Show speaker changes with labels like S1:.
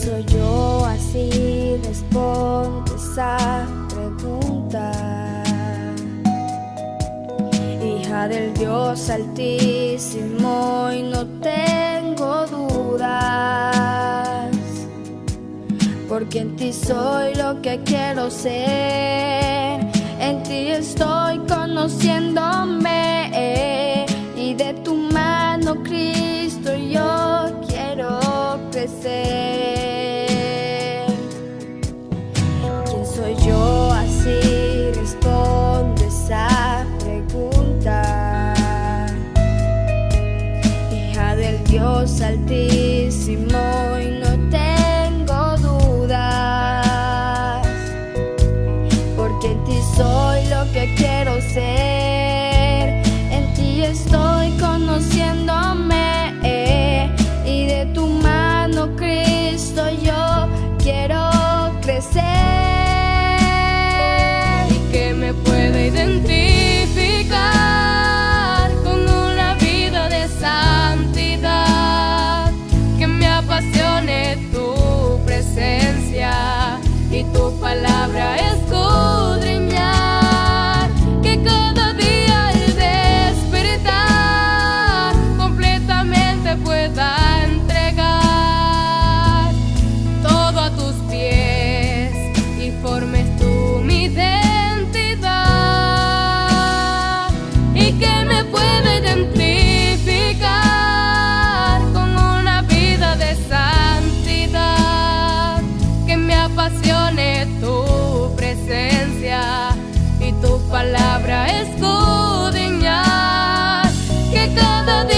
S1: Pienso yo así, responde esa pregunta. Hija del Dios altísimo y no tengo dudas, porque en ti soy lo que quiero ser, en ti estoy conociendo. altísimo y no tengo dudas, porque en ti soy lo que quiero ser, en ti estoy. the